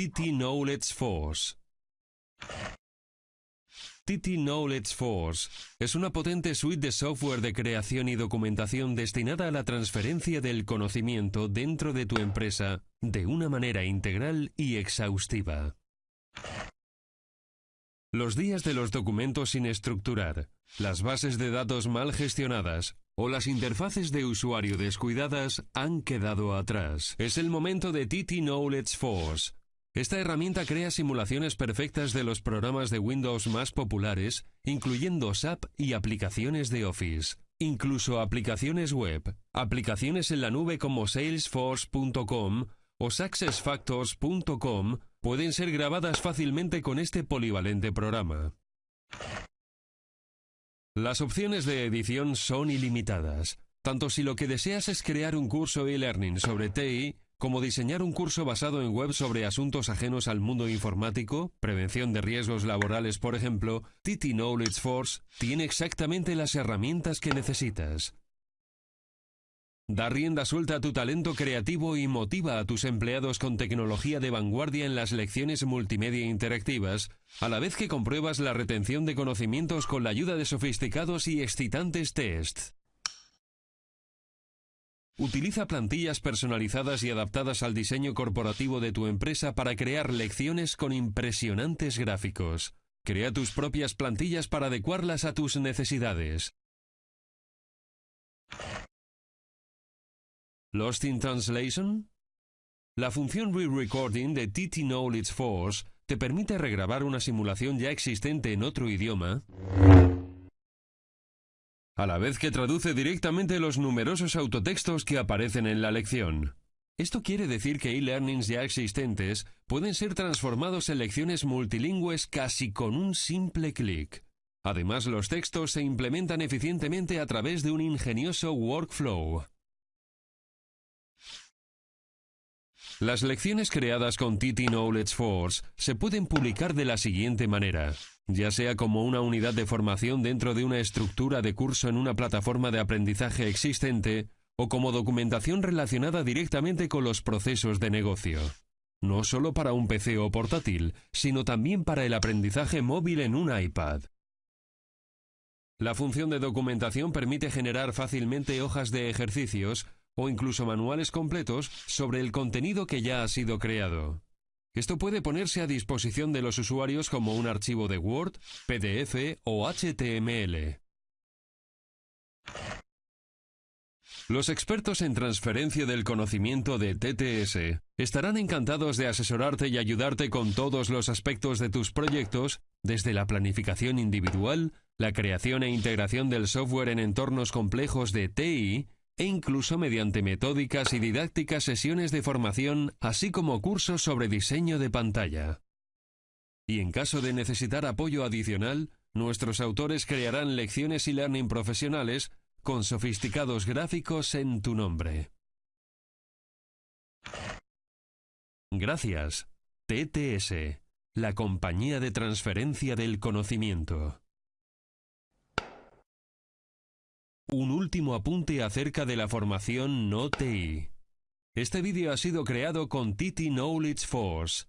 TT Knowledge Force. TT Knowledge Force es una potente suite de software de creación y documentación destinada a la transferencia del conocimiento dentro de tu empresa de una manera integral y exhaustiva. Los días de los documentos sin estructurar, las bases de datos mal gestionadas o las interfaces de usuario descuidadas han quedado atrás. Es el momento de TT Knowledge Force. Esta herramienta crea simulaciones perfectas de los programas de Windows más populares, incluyendo SAP y aplicaciones de Office. Incluso aplicaciones web, aplicaciones en la nube como salesforce.com o successfactors.com pueden ser grabadas fácilmente con este polivalente programa. Las opciones de edición son ilimitadas, tanto si lo que deseas es crear un curso e-learning sobre TI, como diseñar un curso basado en web sobre asuntos ajenos al mundo informático, prevención de riesgos laborales por ejemplo, TT Knowledge Force tiene exactamente las herramientas que necesitas. Da rienda suelta a tu talento creativo y motiva a tus empleados con tecnología de vanguardia en las lecciones multimedia interactivas, a la vez que compruebas la retención de conocimientos con la ayuda de sofisticados y excitantes tests. Utiliza plantillas personalizadas y adaptadas al diseño corporativo de tu empresa para crear lecciones con impresionantes gráficos. Crea tus propias plantillas para adecuarlas a tus necesidades. Lost in Translation? La función Re-Recording de TT Knowledge Force te permite regrabar una simulación ya existente en otro idioma, a la vez que traduce directamente los numerosos autotextos que aparecen en la lección. Esto quiere decir que e-learnings ya existentes pueden ser transformados en lecciones multilingües casi con un simple clic. Además, los textos se implementan eficientemente a través de un ingenioso workflow. Las lecciones creadas con TT Knowledge Force se pueden publicar de la siguiente manera, ya sea como una unidad de formación dentro de una estructura de curso en una plataforma de aprendizaje existente, o como documentación relacionada directamente con los procesos de negocio. No solo para un PC o portátil, sino también para el aprendizaje móvil en un iPad. La función de documentación permite generar fácilmente hojas de ejercicios o incluso manuales completos sobre el contenido que ya ha sido creado. Esto puede ponerse a disposición de los usuarios como un archivo de Word, PDF o HTML. Los expertos en transferencia del conocimiento de TTS estarán encantados de asesorarte y ayudarte con todos los aspectos de tus proyectos, desde la planificación individual, la creación e integración del software en entornos complejos de TI, e incluso mediante metódicas y didácticas sesiones de formación, así como cursos sobre diseño de pantalla. Y en caso de necesitar apoyo adicional, nuestros autores crearán lecciones y learning profesionales con sofisticados gráficos en tu nombre. Gracias, TTS, la compañía de transferencia del conocimiento. Un último apunte acerca de la formación no TI. Este vídeo ha sido creado con TT Knowledge Force,